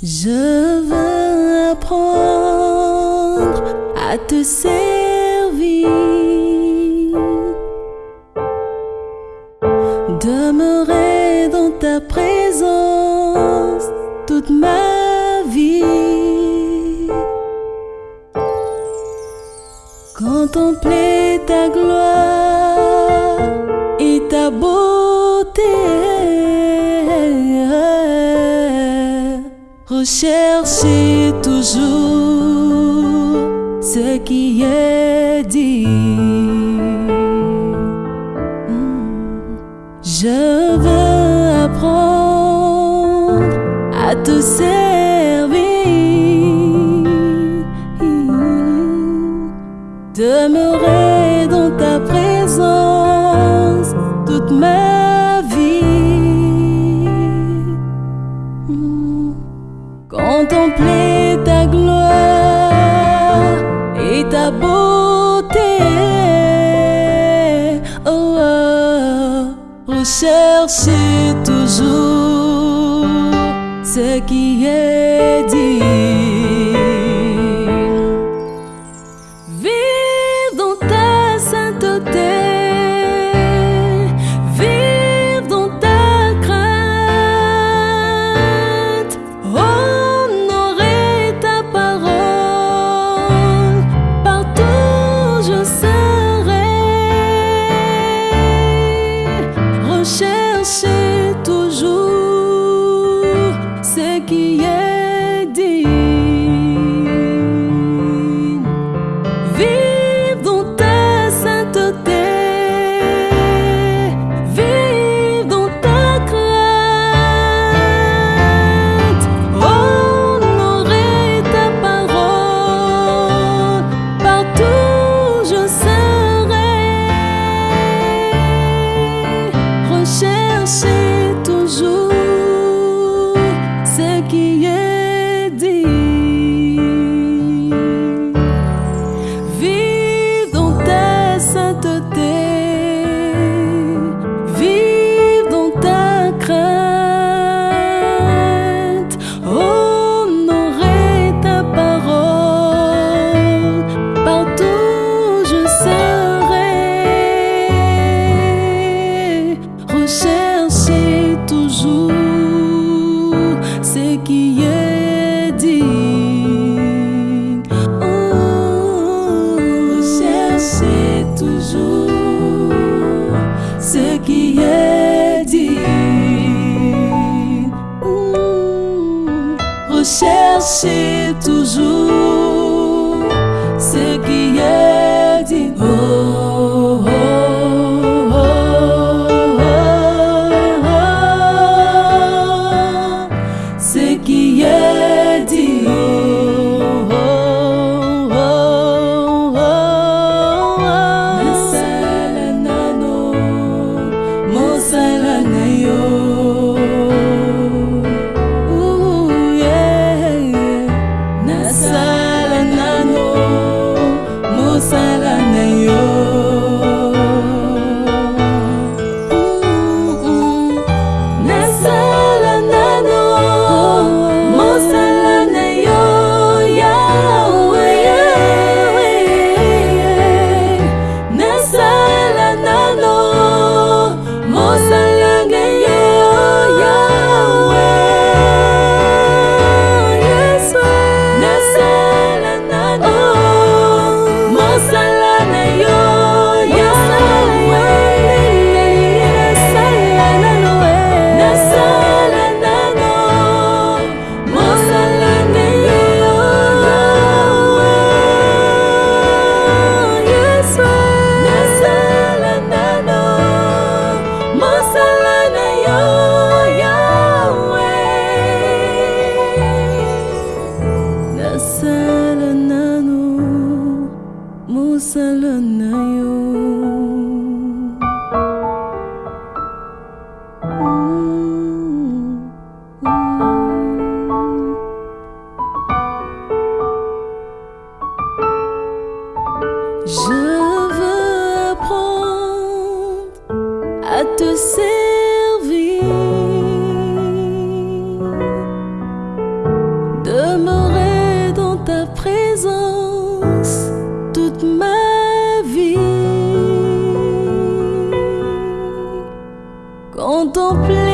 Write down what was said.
Je veux apprendre à te servir, demeurer dans ta présence toute ma vie, contempler ta gloire. rechercher toujours ce qui est dit. Hmm. Je veux apprendre à te servir. chercher toujours ce qui est dit. see Jésus, ce qui est é digne. Oh, cherchez toujours ce qui est é digne. Oh, recherchez toujours ce qui é est. Oh, yedi. ముసలన్నను ముసలన్నయో Je veux apprendre à te servir. Toute ma vie. Contempler